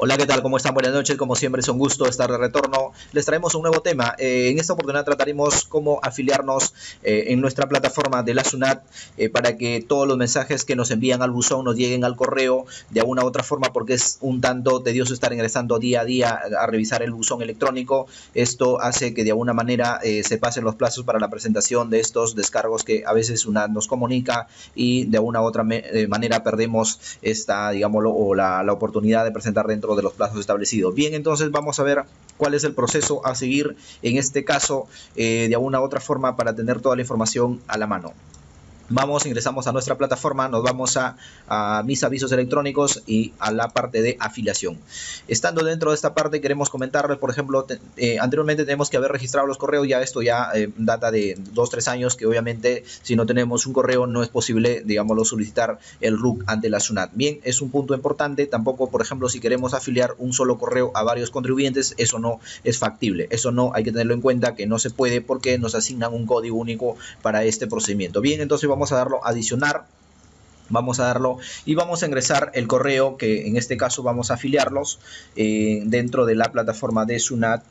Hola, ¿qué tal? ¿Cómo están? Buenas noches. Como siempre es un gusto estar de retorno. Les traemos un nuevo tema. Eh, en esta oportunidad trataremos cómo afiliarnos eh, en nuestra plataforma de la SUNAT eh, para que todos los mensajes que nos envían al buzón nos lleguen al correo de alguna u otra forma porque es un tanto tedioso estar ingresando día a día a revisar el buzón electrónico. Esto hace que de alguna manera se pasen los plazos para la presentación de estos descargos que a veces SUNAT nos comunica y de alguna u otra manera perdemos esta, digámoslo, o la, la oportunidad de presentar dentro de los plazos establecidos. Bien, entonces vamos a ver cuál es el proceso a seguir en este caso eh, de alguna u otra forma para tener toda la información a la mano vamos, ingresamos a nuestra plataforma, nos vamos a, mis avisos electrónicos y a la parte de afiliación. Estando dentro de esta parte queremos comentarles, por ejemplo, eh, anteriormente tenemos que haber registrado los correos, ya esto ya eh, data de 2-3 años que obviamente si no tenemos un correo no es posible, digámoslo, solicitar el RUC ante la SUNAT. Bien, es un punto importante, tampoco, por ejemplo, si queremos afiliar un solo correo a varios contribuyentes, eso no es factible, eso no hay que tenerlo en cuenta que no se puede porque nos asignan un código único para este procedimiento. Bien, entonces vamos vamos a darlo adicionar vamos a darlo y vamos a ingresar el correo que en este caso vamos a afiliarlos eh, dentro de la plataforma de Sunat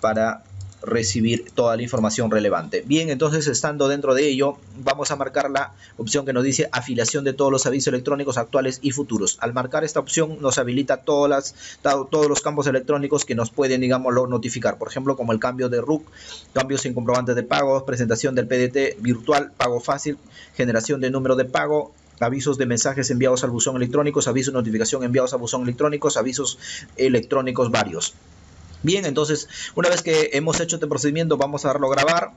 para recibir toda la información relevante. Bien, entonces estando dentro de ello, vamos a marcar la opción que nos dice afiliación de todos los avisos electrónicos actuales y futuros. Al marcar esta opción nos habilita todas las, todos los campos electrónicos que nos pueden, digámoslo, notificar. Por ejemplo, como el cambio de RUC, cambios en comprobantes de pagos, presentación del PDT virtual, pago fácil, generación de número de pago, avisos de mensajes enviados al buzón electrónico, avisos de notificación enviados al buzón electrónico, avisos electrónicos varios. Bien, entonces, una vez que hemos hecho este procedimiento, vamos a darlo a grabar.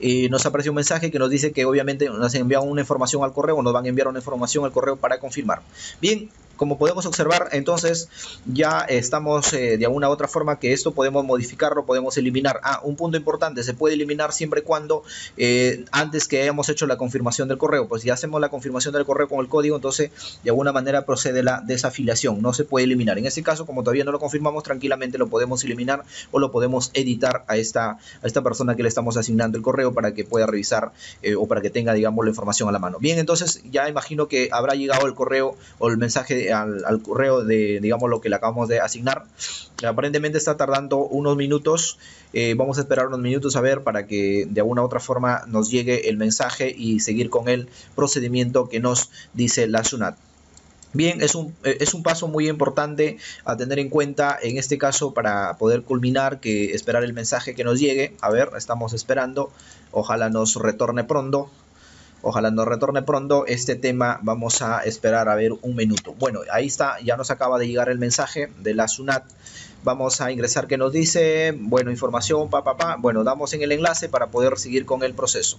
Y nos aparece un mensaje que nos dice que obviamente nos enviado una información al correo nos van a enviar una información al correo para confirmar. Bien, como podemos observar, entonces ya estamos eh, de alguna u otra forma que esto podemos modificarlo, podemos eliminar. Ah, un punto importante, se puede eliminar siempre y cuando eh, antes que hayamos hecho la confirmación del correo. Pues si hacemos la confirmación del correo con el código, entonces de alguna manera procede la desafiliación, no se puede eliminar. En este caso, como todavía no lo confirmamos, tranquilamente lo podemos eliminar o lo podemos editar a esta, a esta persona que le estamos asignando el correo para que pueda revisar eh, o para que tenga, digamos, la información a la mano. Bien, entonces ya imagino que habrá llegado el correo o el mensaje al, correo de, digamos, lo que le acabamos de asignar. Aparentemente está tardando unos minutos. Eh, vamos a esperar unos minutos a ver para que de alguna u otra forma nos llegue el mensaje y seguir con el procedimiento que nos dice la SUNAT. Bien, es un, eh, es un paso muy importante a tener en cuenta en este caso para poder culminar que esperar el mensaje que nos llegue. A ver, estamos esperando. Ojalá nos retorne pronto. Ojalá nos retorne pronto este tema. Vamos a esperar a ver un minuto. Bueno, ahí está. Ya nos acaba de llegar el mensaje de la SUNAT. Vamos a ingresar que nos dice, bueno, información, pa, pa, pa. Bueno, damos en el enlace para poder seguir con el proceso.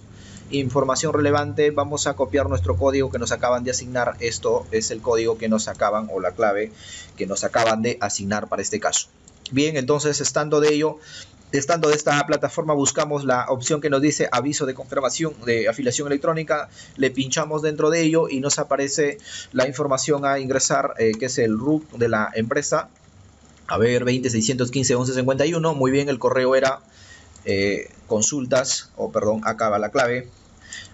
Información relevante, vamos a copiar nuestro código que nos acaban de asignar. Esto es el código que nos acaban, o la clave que nos acaban de asignar para este caso. Bien, entonces estando de ello, Estando de esta plataforma buscamos la opción que nos dice aviso de confirmación de afiliación electrónica, le pinchamos dentro de ello y nos aparece la información a ingresar eh, que es el RUC de la empresa. A ver, 20.615.11.51, muy bien, el correo era eh, consultas, o perdón, acaba la clave,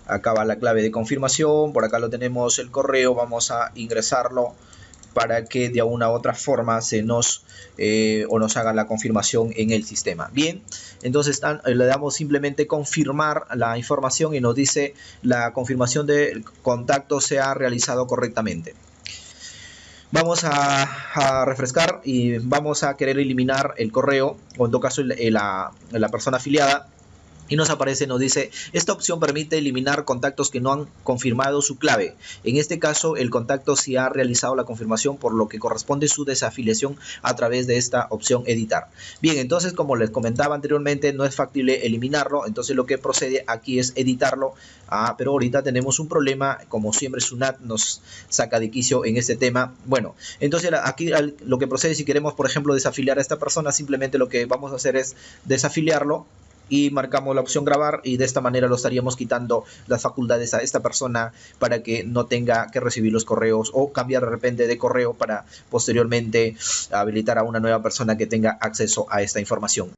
acaba la clave de confirmación, por acá lo tenemos el correo, vamos a ingresarlo para que de alguna u otra forma se nos eh, o nos haga la confirmación en el sistema. Bien, entonces eh, le damos simplemente confirmar la información y nos dice la confirmación del contacto se ha realizado correctamente. Vamos a, refrescar y vamos a querer eliminar el correo o en todo caso la persona afiliada y nos aparece, nos dice, esta opción permite eliminar contactos que no han confirmado su clave. En este caso, el contacto sí ha realizado la confirmación, por lo que corresponde su desafiliación a través de esta opción editar. Bien, entonces, como les comentaba anteriormente, no es factible eliminarlo, entonces lo que procede aquí es editarlo, ah, pero ahorita tenemos un problema, como siempre Sunat nos saca de quicio en este tema. Bueno, entonces aquí lo que procede, si queremos, por ejemplo, desafiliar a esta persona, simplemente lo que vamos a hacer es desafiliarlo, y marcamos la opción grabar y de esta manera lo estaríamos quitando las facultades a esta persona para que no tenga que recibir los correos o cambiar de repente de correo para posteriormente habilitar a una nueva persona que tenga acceso a esta información.